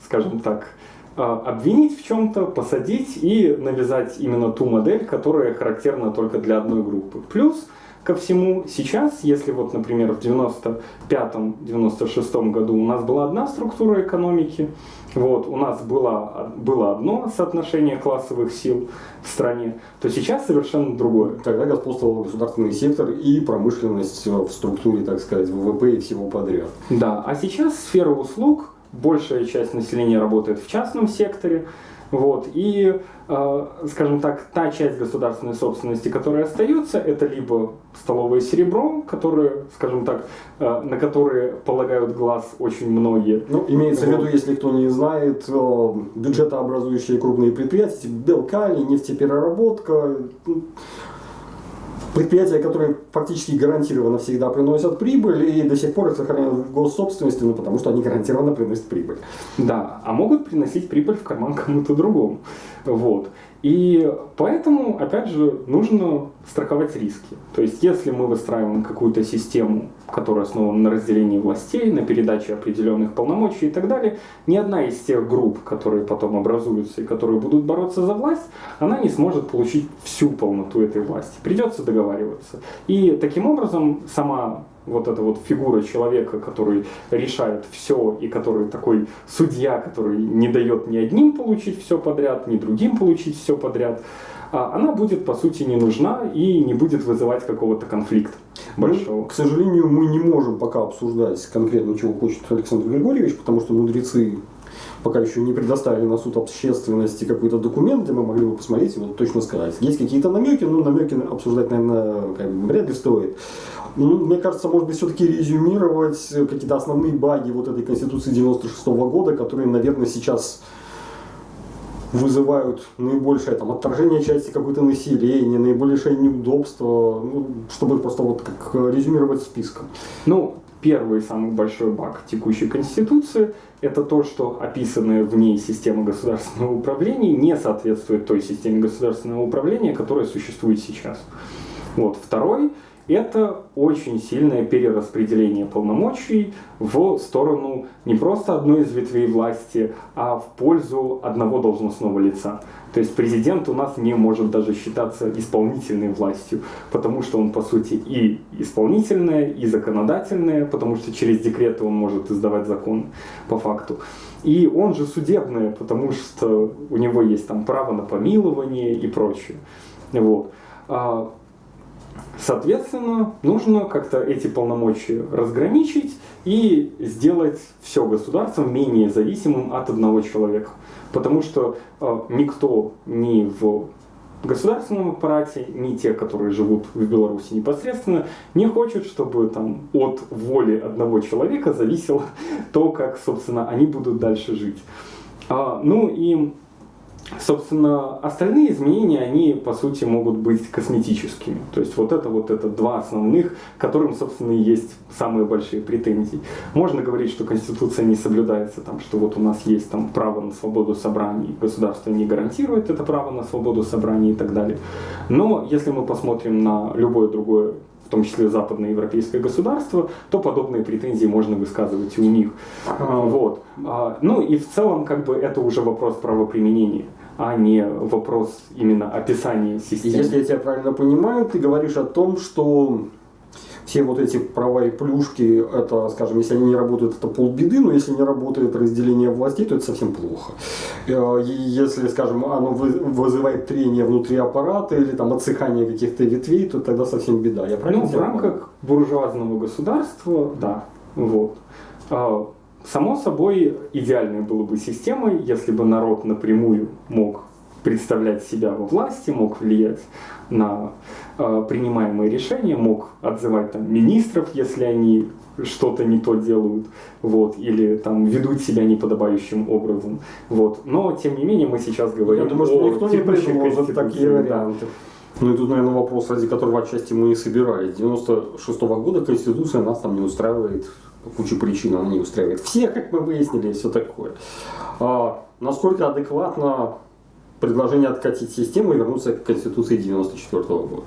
Speaker 2: скажем так, а, обвинить в чем-то, посадить и навязать именно ту модель, которая характерна только для одной группы. Плюс ко всему, сейчас, если вот, например, в 95-96 году у нас была одна структура экономики, вот, у нас было, было одно соотношение классовых сил в стране, то сейчас совершенно другое.
Speaker 1: Тогда господствовал государственный сектор и промышленность в структуре, так сказать, ВВП и всего подряд.
Speaker 2: Да, а сейчас сфера услуг большая часть населения работает в частном секторе, вот, и, э, скажем так, та часть государственной собственности, которая остается, это либо столовое серебро, которое, скажем так, э, на которые полагают глаз очень многие.
Speaker 1: Ну, имеется вот. в виду, если кто не знает, э, бюджетообразующие крупные предприятия, типа Белкали, нефтепереработка, предприятия, которые фактически гарантированно всегда приносят прибыль и до сих пор их сохраняют в госсобственности, ну, потому что они гарантированно приносят прибыль.
Speaker 2: Да, а могут приносить прибыль в карман кому-то другому. Вот. И поэтому, опять же, нужно страховать риски. То есть, если мы выстраиваем какую-то систему, которая основана на разделении властей, на передаче определенных полномочий и так далее, ни одна из тех групп, которые потом образуются и которые будут бороться за власть, она не сможет получить всю полноту этой власти. Придется договариваться. И таким образом сама вот эта вот фигура человека, который решает все и который такой судья, который не дает ни одним получить все подряд, ни другим получить все подряд, а она будет по сути не нужна и не будет вызывать какого-то конфликта большого.
Speaker 1: Ну, к сожалению, мы не можем пока обсуждать конкретно, чего хочет Александр Григорьевич, потому что мудрецы пока еще не предоставили на суд общественности какой-то документ, где мы могли бы посмотреть и вот точно сказать. Есть какие-то намеки, но намеки обсуждать, наверное, как бы, вряд ли стоит. Ну, мне кажется, может быть, все-таки резюмировать какие-то основные баги вот этой Конституции 96 -го года, которые, наверное, сейчас вызывают наибольшее там, отторжение части какой-то населения, наибольшее неудобство, ну, чтобы просто вот как резюмировать списком.
Speaker 2: Ну, первый самый большой баг текущей Конституции – это то, что описанная в ней система государственного управления не соответствует той системе государственного управления, которая существует сейчас. Вот. Второй это очень сильное перераспределение полномочий в сторону не просто одной из ветвей власти, а в пользу одного должностного лица. То есть президент у нас не может даже считаться исполнительной властью, потому что он по сути и исполнительная, и законодательная, потому что через декреты он может издавать закон по факту. И он же судебная, потому что у него есть там право на помилование и прочее. Вот. Соответственно, нужно как-то эти полномочия разграничить и сделать все государство менее зависимым от одного человека. Потому что э, никто ни в государственном аппарате, ни те, которые живут в Беларуси непосредственно, не хочет, чтобы там от воли одного человека зависело то, как, собственно, они будут дальше жить. А, ну и Собственно, остальные изменения, они по сути могут быть косметическими. То есть вот это вот это два основных, которым, собственно, и есть самые большие претензии. Можно говорить, что Конституция не соблюдается, там, что вот у нас есть там право на свободу собраний, государство не гарантирует это право на свободу собраний и так далее. Но если мы посмотрим на любое другое в том числе западноевропейское государство, то подобные претензии можно высказывать и у них. Вот. А, ну и в целом как бы это уже вопрос правоприменения а не вопрос именно описания системы.
Speaker 1: Если я тебя правильно понимаю, ты говоришь о том, что все вот эти права и плюшки, это, скажем, если они не работают, это полбеды, но если не работает разделение властей, то это совсем плохо. Э, если, скажем, оно вызывает трение внутри аппарата или там отсыхание каких-то ветвей, то тогда совсем беда.
Speaker 2: Я правильно ну, в рамках буржуазного государства, да, вот. Само собой, идеальной было бы системой, если бы народ напрямую мог представлять себя во власти, мог влиять на э, принимаемые решения, мог отзывать там министров, если они что-то не то делают, вот, или там ведут себя неподобающим образом, вот. Но, тем не менее, мы сейчас говорим
Speaker 1: Я думаю, что никто не
Speaker 2: конституции,
Speaker 1: такие
Speaker 2: да.
Speaker 1: варианты. Ну и тут, наверное, вопрос, ради которого отчасти мы и собирались. 96 года Конституция нас там не устраивает по куче причин, она не устраивает всех, как мы выяснили, и все такое. А, насколько адекватно предложение откатить систему и вернуться к Конституции 94 года?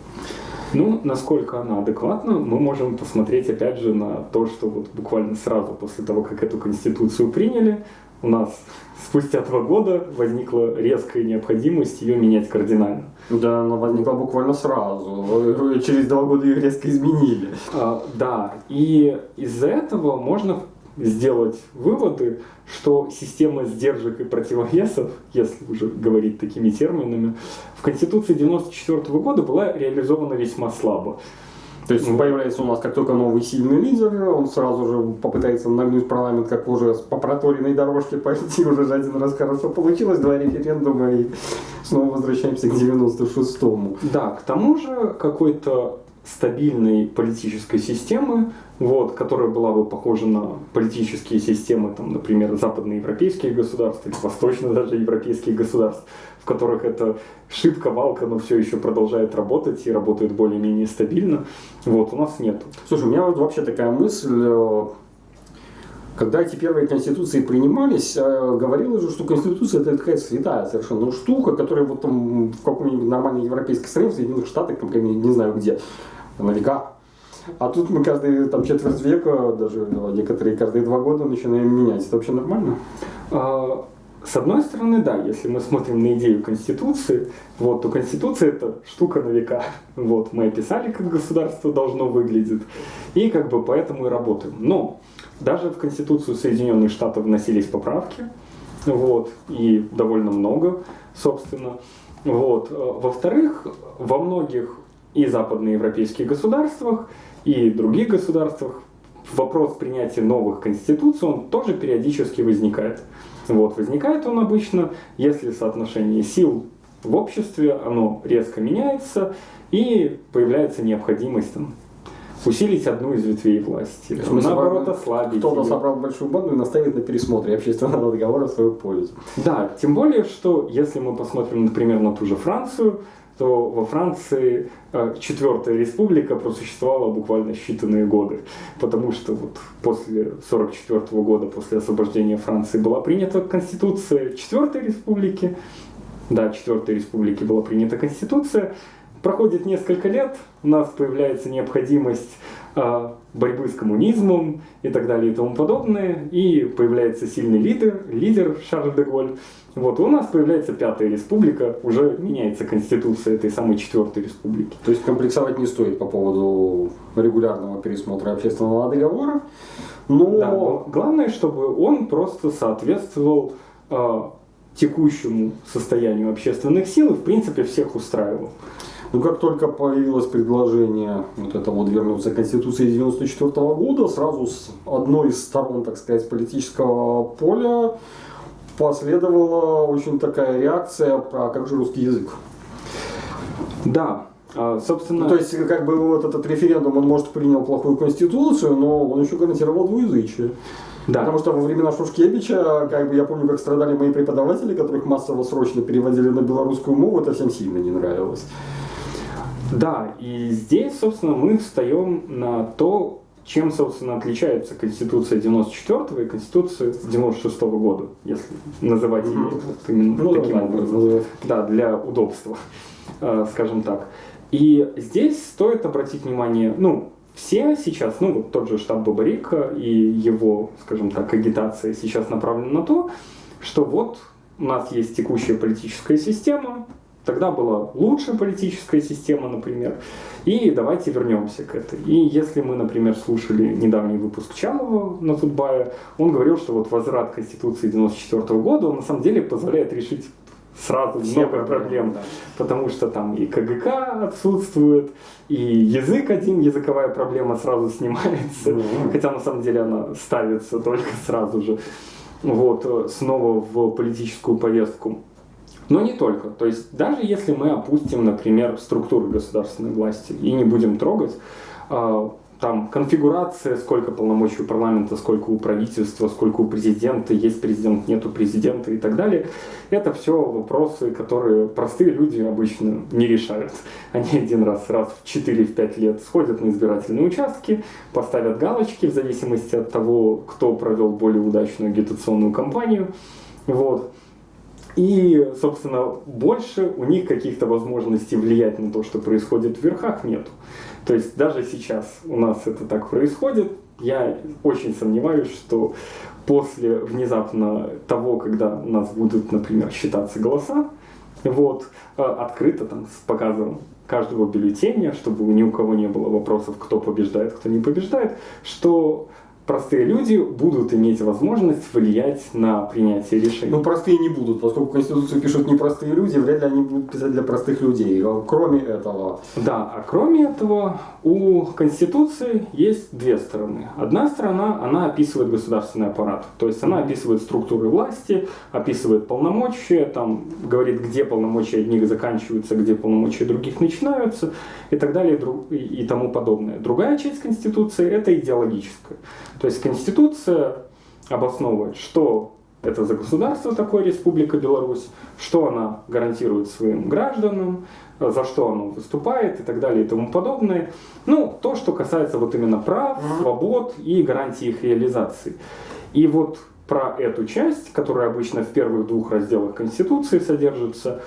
Speaker 2: Ну, насколько она адекватна, мы можем посмотреть опять же на то, что вот буквально сразу после того, как эту конституцию приняли, у нас спустя два года возникла резкая необходимость ее менять кардинально.
Speaker 1: Да, она возникла буквально сразу. Через два года их резко изменили.
Speaker 2: А, да, и из-за этого можно сделать выводы, что система сдержек и противовесов, если уже говорить такими терминами, в Конституции 1994 года была реализована весьма слабо.
Speaker 1: То есть появляется у нас как только новый сильный лидер, он сразу же попытается нагнуть парламент, как уже по проторенной дорожке пойти, уже же один раз хорошо получилось, два референдума и снова возвращаемся к 96-му.
Speaker 2: Да, к тому же какой-то стабильной политической системы, вот, которая была бы похожа на политические системы, там, например, западноевропейских государств или восточно даже европейских государств, в которых это шибко-валка, но все еще продолжает работать и работает более-менее стабильно, вот, у нас нет.
Speaker 1: Слушай, у меня вот вообще такая мысль, э, когда эти первые конституции принимались, э, говорилось же, что конституция это такая святая совершенно штука, которая вот там в каком-нибудь нормальной европейской стране, в Соединенных Штатах, там, не знаю где, на века. А тут мы каждые там, четверть века, даже ну, некоторые каждые два года начинаем менять. Это вообще нормально?
Speaker 2: А, С одной стороны, да, если мы смотрим на идею Конституции, вот, то Конституция это штука на века. Вот, мы описали, как государство должно выглядеть, и как бы поэтому и работаем. Но даже в Конституцию Соединенных Штатов вносились поправки, вот, и довольно много, собственно. Вот. Во-вторых, во многих и западноевропейских государствах, и других государствах вопрос принятия новых конституций, он тоже периодически возникает. Вот, возникает он обычно, если соотношение сил в обществе, оно резко меняется, и появляется необходимость там, усилить одну из ветвей власти,
Speaker 1: В смысле,
Speaker 2: наоборот ослабить
Speaker 1: Кто-то собрал большую банду и наставит на пересмотре общественного договора в свою пользу.
Speaker 2: Да, тем более, что если мы посмотрим, например, на ту же Францию, то во Франции э, четвертая республика просуществовала буквально считанные годы, потому что вот после 44 года, после освобождения Франции, была принята конституция четвертой республики, да, четвертой республики была принята конституция, проходит несколько лет, у нас появляется необходимость борьбы с коммунизмом и так далее и тому подобное, и появляется сильный лидер, лидер Шарль де Голь. Вот, у нас появляется пятая республика, уже меняется конституция этой самой четвертой республики.
Speaker 1: То есть комплексовать не стоит по поводу регулярного пересмотра общественного договора. Но
Speaker 2: Да, но главное, чтобы он просто соответствовал э, текущему состоянию общественных сил и, в принципе, всех устраивал.
Speaker 1: Ну, как только появилось предложение вот это вот вернуться к Конституции 94 года, сразу с одной из сторон, так сказать, политического поля последовала очень такая реакция про как же русский язык.
Speaker 2: Да, а, собственно...
Speaker 1: Ну, то есть, как бы вот этот референдум, он, может, принял плохую конституцию, но он еще гарантировал двуязычие.
Speaker 2: да.
Speaker 1: Потому что во времена Шушкевича, как бы я помню, как страдали мои преподаватели, которых массово срочно переводили на белорусскую мову, это всем сильно не нравилось.
Speaker 2: Да, и здесь, собственно, мы встаем на то, чем, собственно, отличается Конституция 94 и Конституция 96 года, если называть ее вот именно
Speaker 1: Ну,
Speaker 2: таким
Speaker 1: да,
Speaker 2: образом.
Speaker 1: называть.
Speaker 2: Да, для удобства, э, скажем так. И здесь стоит обратить внимание, ну, все сейчас, ну, вот тот же штаб Бабарика и его, скажем так, агитация сейчас направлена на то, что вот у нас есть текущая политическая система, тогда была лучшая политическая система, например, и давайте вернемся к этой. И если мы, например, слушали недавний выпуск Чалова на Тутбае, он говорил, что вот возврат Конституции 94 года, он на самом деле позволяет решить сразу
Speaker 1: Все
Speaker 2: много
Speaker 1: проблемы,
Speaker 2: проблем,
Speaker 1: да.
Speaker 2: потому что там и КГК отсутствует, и язык один, языковая проблема сразу снимается,
Speaker 1: Мгм.
Speaker 2: хотя на самом деле она ставится только сразу же, вот, э, снова в политическую повестку. Но не только. То есть даже если мы опустим, например, структуру государственной власти и не будем трогать, а, там конфигурация, сколько полномочий у парламента, сколько у правительства, сколько у президента, есть президент, нету президента и так далее. Это все вопросы, которые простые люди обычно не решают. Они один раз, раз в 4-5 лет сходят на избирательные участки, поставят галочки в зависимости от того, кто провел более удачную агитационную кампанию. Вот. И, собственно, больше у них каких-то возможностей влиять на то, что происходит в верхах, нету. То есть даже сейчас у нас это так происходит. Я очень сомневаюсь, что после внезапно того, когда у нас будут, например, считаться голоса, вот, э, открыто там с показом каждого бюллетеня, чтобы ни у кого не было вопросов, кто побеждает, кто не побеждает, что простые люди будут иметь возможность влиять на принятие решений.
Speaker 1: Ну, простые не будут, поскольку Конституцию пишут непростые люди, вряд ли они будут писать для простых людей. А кроме этого...
Speaker 2: Да, а кроме этого, у Конституции есть две стороны. Одна сторона, она описывает государственный аппарат, то есть она описывает структуры власти, описывает полномочия, там говорит, где полномочия одних заканчиваются, где полномочия других начинаются и так далее и тому подобное. Другая часть Конституции – это идеологическая. То есть Конституция обосновывает, что это за государство такое Республика Беларусь, что она гарантирует своим гражданам, за что оно выступает и так далее и тому подобное. Ну, то, что касается вот именно прав, свобод и гарантии их реализации. И вот про эту часть, которая обычно в первых двух разделах Конституции содержится,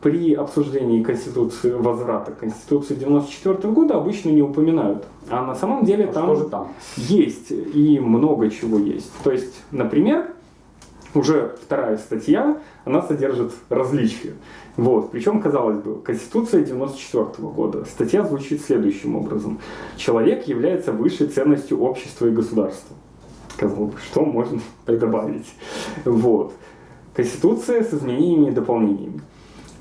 Speaker 2: при обсуждении Конституции, возврата Конституции 94 года обычно не упоминают. А на самом деле а там, там есть и много чего есть. То есть, например, уже вторая статья, она содержит различия. Вот. Причем, казалось бы, Конституция 94 года. Статья звучит следующим образом. Человек является высшей ценностью общества и государства. Казалось бы, что можно добавить? Вот. Конституция с изменениями и дополнениями.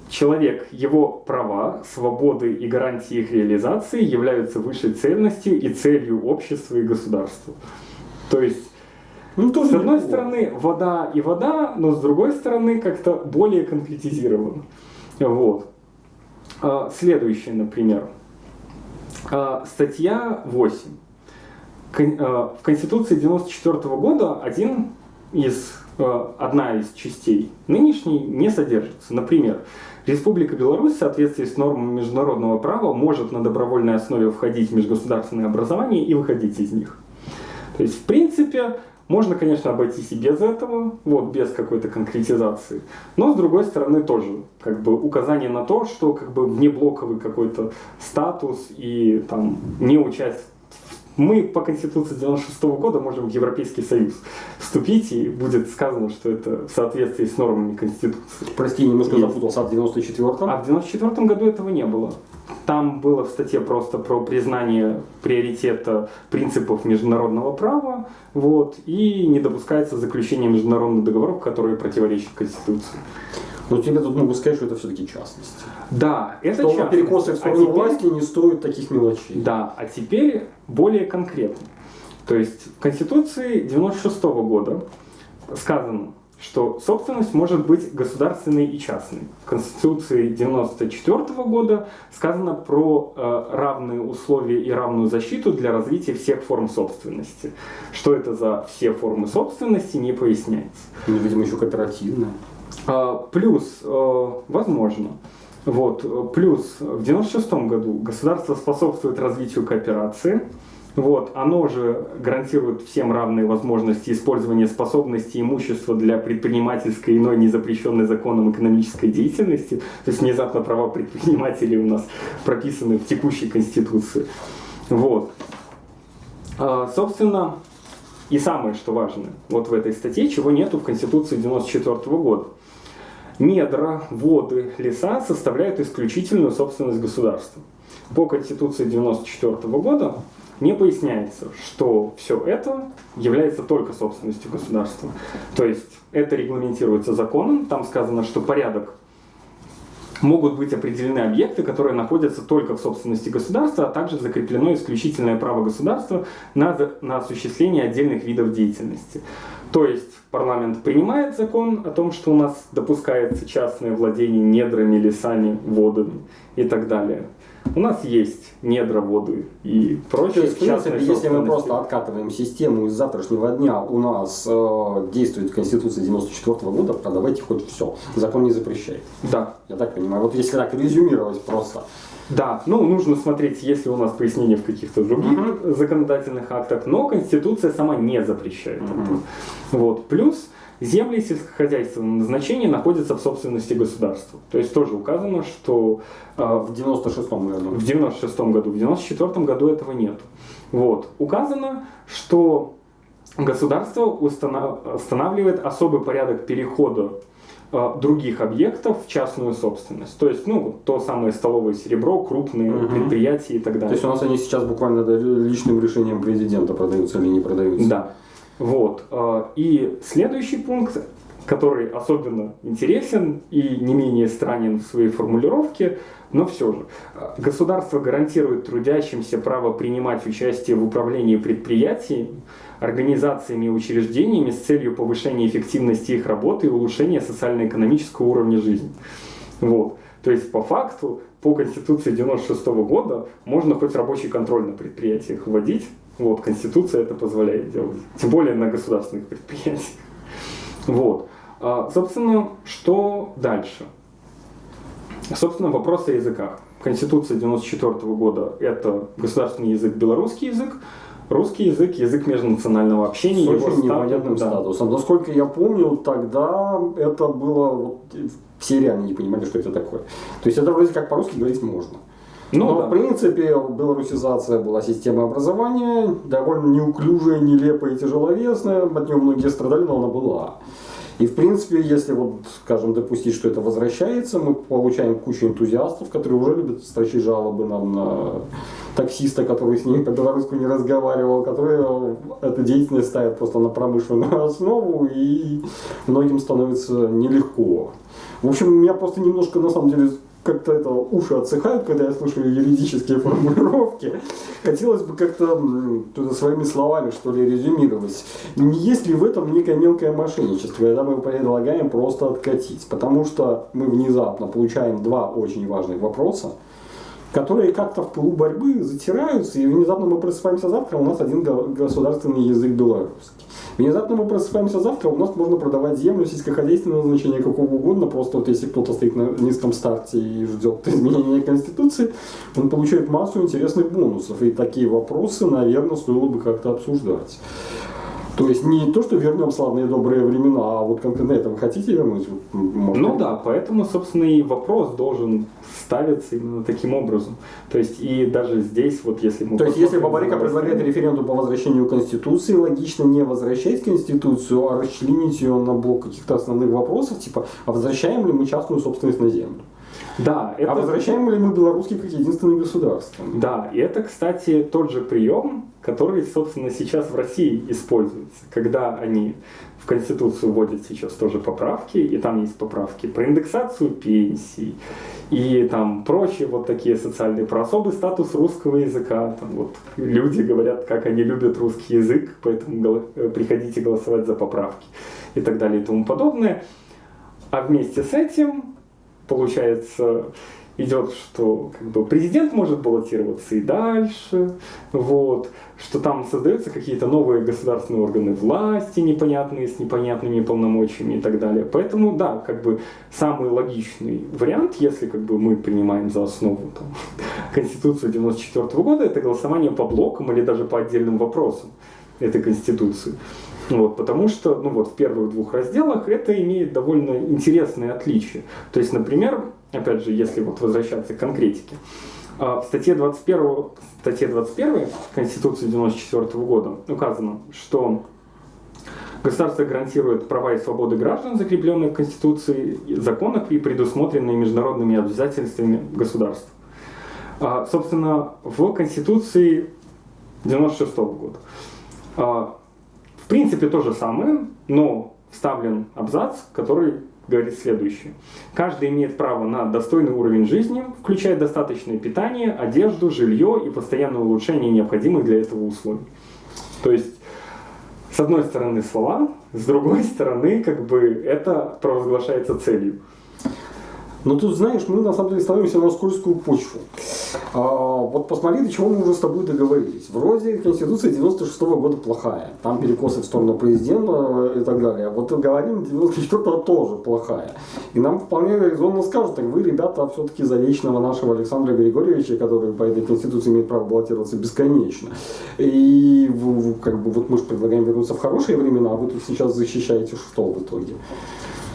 Speaker 2: Человек, его права, свободы и гарантии их реализации являются высшей ценностью и целью общества и государства. То есть, ну, тоже с одной стороны, вода и вода, но с другой стороны, как-то более конкретизировано. Вот. А, следующее, например. А, статья 8. А, в Конституции 94 года один из, одна из частей нынешней не содержится. Например, Республика Беларусь в соответствии с нормами международного права может на добровольной основе входить в межгосударственные образования и выходить из них. То есть, в принципе, можно, конечно, обойтись и без этого, вот, без какой-то конкретизации. Но, с другой стороны, тоже как бы указание на то, что как бы внеблоковый какой-то статус и там не участие мы по Конституции 96 -го года можем в Европейский Союз вступить, и будет сказано, что это в соответствии с нормами Конституции.
Speaker 1: Прости, немножко запутался, а в 94-м?
Speaker 2: А в 94 году этого не было. Там было в статье просто про признание приоритета принципов международного права, вот, и не допускается заключение международных договоров, которые противоречат Конституции.
Speaker 1: Но тебе тут могу сказать, что это все-таки частность.
Speaker 2: Да, это
Speaker 1: что частность. перекосы в сторону а теперь... власти не стоят таких мелочей.
Speaker 2: Да, а теперь более конкретно. То есть в Конституции 96 -го года сказано, что собственность может быть государственной и частной. В Конституции 94 -го года сказано про э, равные условия и равную защиту для развития всех форм собственности. Что это за все формы собственности, не поясняется.
Speaker 1: Ну, видимо, еще кооперативная.
Speaker 2: А, плюс, э, возможно, вот, плюс в 96 году государство способствует развитию кооперации. Вот, оно же гарантирует всем равные возможности использования способностей имущества для предпринимательской иной незапрещенной законом экономической деятельности. То есть внезапно права предпринимателей у нас прописаны в текущей Конституции. Вот. А, собственно, и самое, что важно, вот в этой статье, чего нету в Конституции 94 года недра, воды, леса составляют исключительную собственность государства. По Конституции 1994 года не поясняется, что все это является только собственностью государства. То есть это регламентируется законом, там сказано, что порядок могут быть определены объекты, которые находятся только в собственности государства, а также закреплено исключительное право государства на, на осуществление отдельных видов деятельности. То есть парламент принимает закон о том, что у нас допускается частное владение недрами, лесами, водами и так далее. У нас есть недра, воды и прочее. То
Speaker 1: есть, в принципе, если мы просто откатываем систему из завтрашнего дня, у нас э, действует Конституция 94 -го года, продавайте хоть все. Закон не запрещает.
Speaker 2: Да.
Speaker 1: Я так понимаю. Вот если так резюмировать просто.
Speaker 2: Да, ну нужно смотреть, если у нас пояснения в каких-то других uh-huh. законодательных актах, но Конституция сама не запрещает. Uh-huh. Вот. Плюс Земли сельскохозяйственного назначения находятся в собственности государства. То есть тоже указано, что...
Speaker 1: А, в 96-м году.
Speaker 2: В 96-м году. В 94-м году этого нет. Вот. Указано, что государство устанавливает особый порядок перехода а, других объектов в частную собственность. То есть, ну, то самое столовое серебро, крупные угу. предприятия и так далее.
Speaker 1: То есть у нас они сейчас буквально личным решением президента продаются или не продаются?
Speaker 2: Да. Вот. А, и следующий пункт, который особенно интересен и не менее странен в своей формулировке, но все же. Государство гарантирует трудящимся право принимать участие в управлении предприятиями, организациями и учреждениями с целью повышения эффективности их работы и улучшения социально-экономического уровня жизни. Вот. То есть по факту, по Конституции 96 года можно хоть рабочий контроль на предприятиях вводить, вот, Конституция это позволяет делать. Тем более на государственных предприятиях. Вот. А, собственно, что дальше? Собственно, вопрос о языках. Конституция 94 года – это государственный язык белорусский язык, русский язык – язык межнационального общения.
Speaker 1: С очень непонятным да. статусом. Насколько я помню, тогда это было… Все реально не понимали, что это такое. То есть это вроде как по-русски говорить можно. Ну, Но, да. в принципе, белорусизация была система образования, довольно неуклюжая, нелепая и тяжеловесная. От нее многие страдали, но она была. И, в принципе, если, вот, скажем, допустить, что это возвращается, мы получаем кучу энтузиастов, которые уже любят строчить жалобы нам на таксиста, который с ними по-белорусски не разговаривал, которые эту деятельность ставят просто на промышленную основу, и многим становится нелегко. В общем, меня просто немножко, на самом деле, как-то это уши отсыхают, когда я слушаю юридические формулировки. Хотелось бы как-то своими словами, что ли, резюмировать. Не есть ли в этом некое мелкое мошенничество, когда мы предлагаем просто откатить? Потому что мы внезапно получаем два очень важных вопроса, которые как-то в пылу борьбы затираются, и внезапно мы просыпаемся завтра, у нас один государственный язык белорусский. Внезапно мы просыпаемся завтра, у нас можно продавать землю сельскохозяйственного значения какого угодно, просто вот если кто-то стоит на низком старте и ждет изменения Конституции, он получает массу интересных бонусов. И такие вопросы, наверное, стоило бы как-то обсуждать. То есть не то, что вернем славные добрые времена, а вот конкретно это вы хотите вернуть?
Speaker 2: Может, ну да, поэтому, собственно, и вопрос должен ставиться именно таким образом. То есть и даже здесь, вот если мы...
Speaker 1: То есть если Бабарика предлагает референдум по возвращению Конституции, логично не возвращать Конституцию, а расчленить ее на блок каких-то основных вопросов, типа, а возвращаем ли мы частную собственность на землю?
Speaker 2: Да,
Speaker 1: это... А возвращаем ли мы белорусский как единственное государство?
Speaker 2: Да, и это, кстати, тот же прием, который, собственно, сейчас в России используется, когда они в Конституцию вводят сейчас тоже поправки, и там есть поправки про индексацию пенсий, и там прочие вот такие социальные, про особый статус русского языка. Там вот люди говорят, как они любят русский язык, поэтому э, приходите голосовать за поправки и так далее и тому подобное. А вместе с этим получается, идет, что как бы, президент может баллотироваться и дальше, вот, что там создаются какие-то новые государственные органы власти непонятные, с непонятными полномочиями и так далее. Поэтому, да, как бы самый логичный вариант, если как бы мы принимаем за основу там, Конституцию 94 года, это голосование по блокам или даже по отдельным вопросам этой Конституции. Вот, потому что ну вот, в первых двух разделах это имеет довольно интересные отличия. То есть, например, опять же, если вот возвращаться к конкретике, а, в статье 21, статье 21 Конституции 1994 года указано, что государство гарантирует права и свободы граждан, закрепленные в Конституции, законах и предусмотренные международными обязательствами государства. А, собственно, в Конституции 1996 года а, принципе, то же самое, но вставлен абзац, который говорит следующее. Каждый имеет право на достойный уровень жизни, включая достаточное питание, одежду, жилье и постоянное улучшение необходимых для этого условий. То есть, с одной стороны слова, с другой стороны, как бы это провозглашается целью.
Speaker 1: Но тут, знаешь, мы на самом деле становимся на скользкую почву. А, вот посмотри, до чего мы уже с тобой договорились. Вроде Конституция 96 -го года плохая. Там перекосы в сторону президента и так далее. Вот говорим, 94 тоже плохая. И нам вполне резонно скажут, так вы, ребята, все-таки за вечного нашего Александра Григорьевича, который по этой Конституции имеет право баллотироваться бесконечно. И как бы вот мы же предлагаем вернуться в хорошие времена, а вы тут сейчас защищаете что в итоге?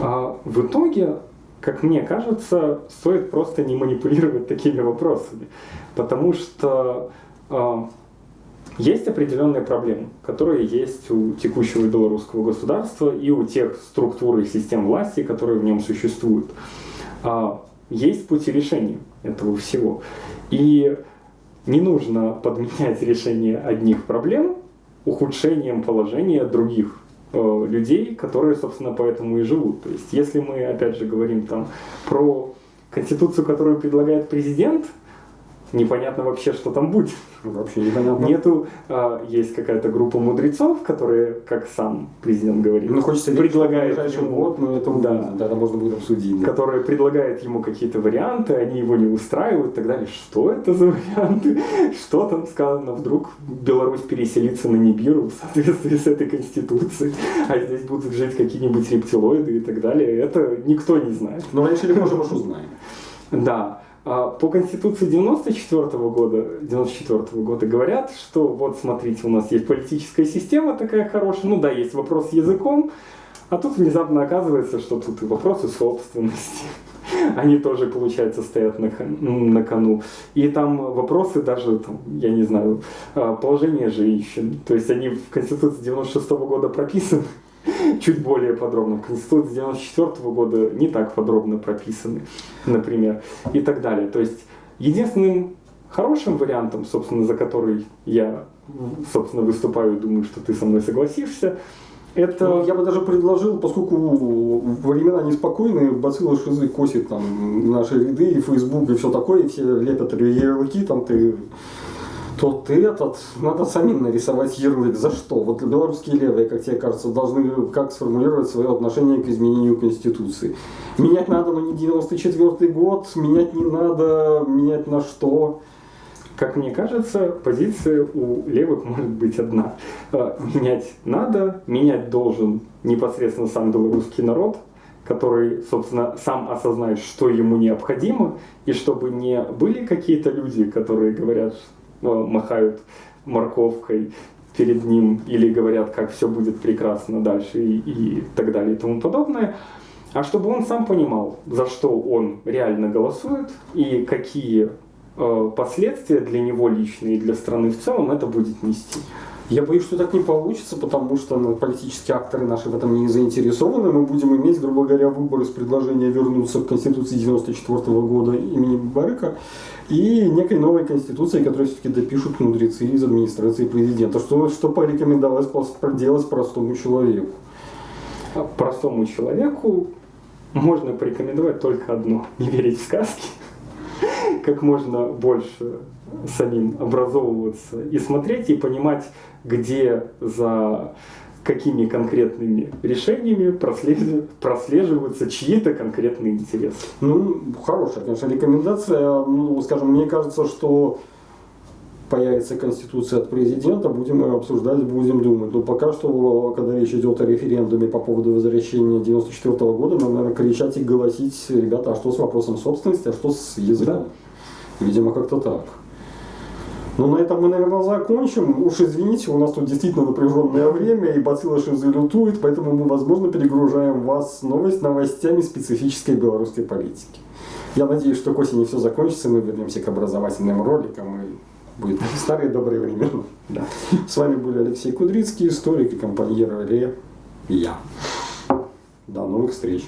Speaker 2: А, в итоге как мне кажется, стоит просто не манипулировать такими вопросами, потому что э, есть определенные проблемы, которые есть у текущего белорусского государства и у тех структур и систем власти, которые в нем существуют. Э, есть пути решения этого всего. И не нужно подменять решение одних проблем ухудшением положения других людей, которые, собственно, поэтому и живут. То есть, если мы, опять же, говорим там про конституцию, которую предлагает президент, непонятно вообще, что там будет.
Speaker 1: Вообще непонятно.
Speaker 2: Нету, а, есть какая-то группа мудрецов, которые, как сам президент говорит,
Speaker 1: ну, хочется
Speaker 2: предлагает
Speaker 1: ему, год, но это,
Speaker 2: да,
Speaker 1: да, это можно будет обсудить.
Speaker 2: Да. Которые предлагают ему какие-то варианты, они его не устраивают и так далее. Что это за варианты? Что там сказано? Вдруг Беларусь переселится на Нибиру в соответствии с этой конституцией, а здесь будут жить какие-нибудь рептилоиды и так далее. Это никто не знает.
Speaker 1: Но раньше или позже мы узнаем.
Speaker 2: Да. А по Конституции 94 -го года, 94 -го года говорят, что вот смотрите, у нас есть политическая система такая хорошая, ну да, есть вопрос с языком, а тут внезапно оказывается, что тут и вопросы собственности. Они тоже, получается, стоят на, на кону. И там вопросы даже, там, я не знаю, а, положение женщин. То есть они в Конституции 96 -го года прописаны чуть более подробно. В Конституции 94 года не так подробно прописаны, например, и так далее. То есть единственным хорошим вариантом, собственно, за который я, собственно, выступаю и думаю, что ты со мной согласишься, это...
Speaker 1: Ну, я бы даже предложил, поскольку времена неспокойные, бацилла шизы косит там наши ряды, и Facebook, и все такое, и все лепят ярлыки, там ты то ты этот, надо самим нарисовать ярлык. За что? Вот белорусские левые, как тебе кажется, должны как сформулировать свое отношение к изменению Конституции. Менять надо, но не 94 год, менять не надо, менять на что?
Speaker 2: Как мне кажется, позиция у левых может быть одна. А, менять надо, менять должен непосредственно сам белорусский народ, который, собственно, сам осознает, что ему необходимо, и чтобы не были какие-то люди, которые говорят, Э, махают морковкой перед ним или говорят, как все будет прекрасно дальше и, и так далее и тому подобное, а чтобы он сам понимал, за что он реально голосует и какие э, последствия для него личные и для страны в целом это будет нести.
Speaker 1: Я боюсь, что так не получится, потому что ну, политические акторы наши в этом не заинтересованы. Мы будем иметь, грубо говоря, выборы с предложения вернуться к Конституции 94 года имени Барыка и некой новой Конституции, которую все-таки допишут мудрецы из администрации президента. Что, что порекомендовалось делать простому человеку?
Speaker 2: А простому человеку можно порекомендовать только одно – не верить в сказки, как можно больше самим образовываться и смотреть и понимать, где за какими конкретными решениями прослеживаются чьи-то конкретные интересы.
Speaker 1: Ну, хорошая, конечно, рекомендация. Ну, скажем, мне кажется, что появится конституция от президента, будем ее обсуждать, будем думать. Но пока что, когда речь идет о референдуме по поводу возвращения 94 -го года, нам надо кричать и голосить, ребята, а что с вопросом собственности, а что с языком? Да. Видимо, как-то так. Ну, на этом мы, наверное, закончим. Уж извините, у нас тут действительно напряженное время, и бацилла шизы лютует, поэтому мы, возможно, перегружаем вас новость новостями специфической белорусской политики. Я надеюсь, что к осени все закончится, мы вернемся к образовательным роликам, и будет старые добрые времена. Да. С вами были Алексей Кудрицкий, историк и компаньер Ре, я. До новых встреч.